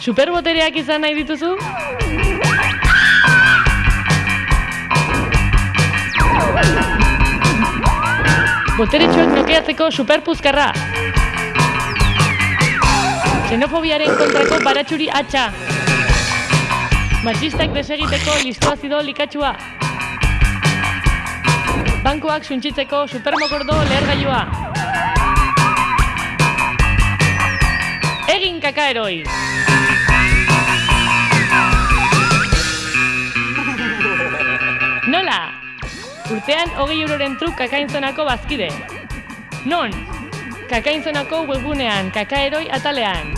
Superbotereak izan nahi dituzu? Boteretsuak nokeatzeko superpuzkarra! Xenofobiaren kontrako baratxuri atxa! Matxistak desegiteko listoazido likatxua! Bankoak suntxitzeko supermokordo lehergailua! Egin kakaeroi! Nola? Urtean hogei euroren truk kakainzonako bazkide. Non? Kakainzonako webgunean, kakaeroi atalean.